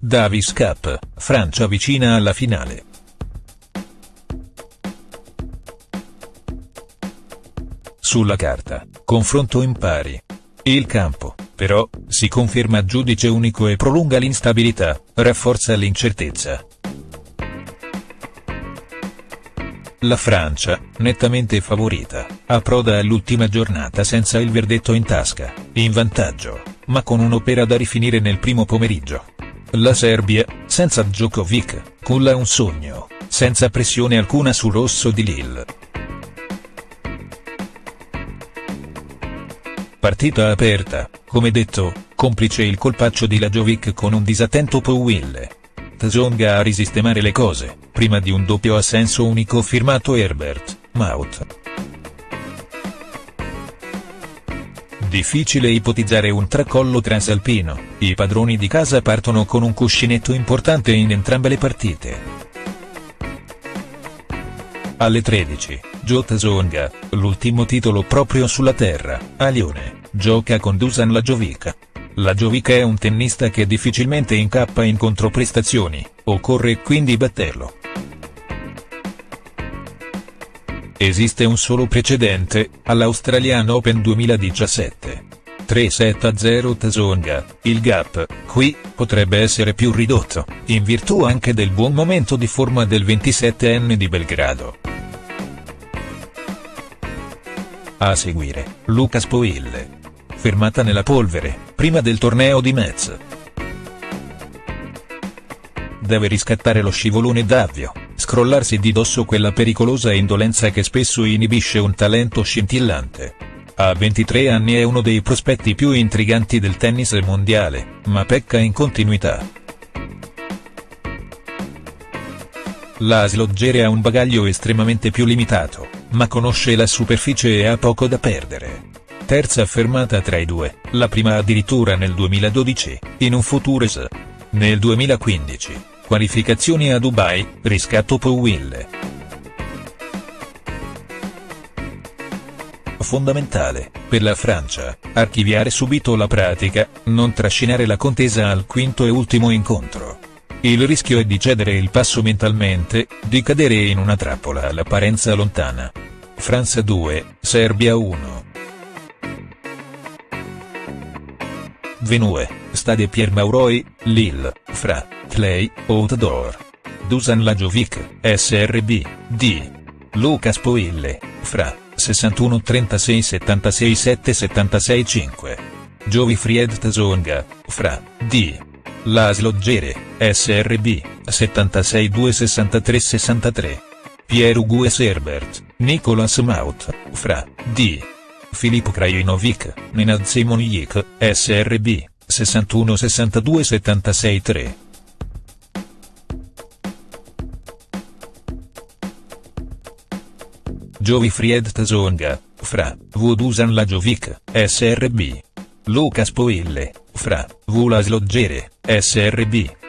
Davis Cup, Francia vicina alla finale. Sulla carta, confronto in pari. Il campo, però, si conferma giudice unico e prolunga l'instabilità, rafforza l'incertezza. La Francia, nettamente favorita, approda all'ultima giornata senza il verdetto in tasca, in vantaggio, ma con un'opera da rifinire nel primo pomeriggio. La Serbia, senza Djokovic, culla un sogno, senza pressione alcuna sul rosso di Lille. Partita aperta, come detto, complice il colpaccio di Lajovic con un disattento Powille. Tsonga a risistemare le cose, prima di un doppio a senso unico firmato Herbert, Maut. Difficile ipotizzare un tracollo transalpino, i padroni di casa partono con un cuscinetto importante in entrambe le partite. Alle 13, Jota Zonga, l'ultimo titolo proprio sulla terra, a Lione, gioca con Dusan Lajovic. Lajovic è un tennista che difficilmente incappa in controprestazioni, occorre quindi batterlo. Esiste un solo precedente, all'Australian Open 2017. 3-7-0 Tsonga, il gap, qui, potrebbe essere più ridotto, in virtù anche del buon momento di forma del 27enne di Belgrado. A seguire, Lucas Poille. Fermata nella polvere, prima del torneo di Metz. Deve riscattare lo scivolone d'avvio scrollarsi di dosso quella pericolosa indolenza che spesso inibisce un talento scintillante. A 23 anni è uno dei prospetti più intriganti del tennis mondiale, ma pecca in continuità. La Slogere ha un bagaglio estremamente più limitato, ma conosce la superficie e ha poco da perdere. Terza fermata tra i due, la prima addirittura nel 2012, in un Futures. Nel 2015, Qualificazioni a Dubai, riscatto Powille. Fondamentale, per la Francia, archiviare subito la pratica, non trascinare la contesa al quinto e ultimo incontro. Il rischio è di cedere il passo mentalmente, di cadere in una trappola all'apparenza lontana. Francia 2, Serbia 1. Venue, Stade Pierre Mauroy, Lille, Fra. Clay, Outdoor. Dusan Lajovic, SRB, D. Lucas Poille, Fra, 61 36 76 7 76 5. Fried Tsonga, Fra, D. Laslo Gere, SRB, 76 2 63 63. Pierre Hugues Herbert, Nicolas Maut, Fra, D. Filippo Krajinovic, Nenad Simonjik, SRB, 61 62 76 3. Fried Tsonga, fra, Vudusan Lajovic, SRB. Lucas Poille, fra, Vulas Loggere, SRB.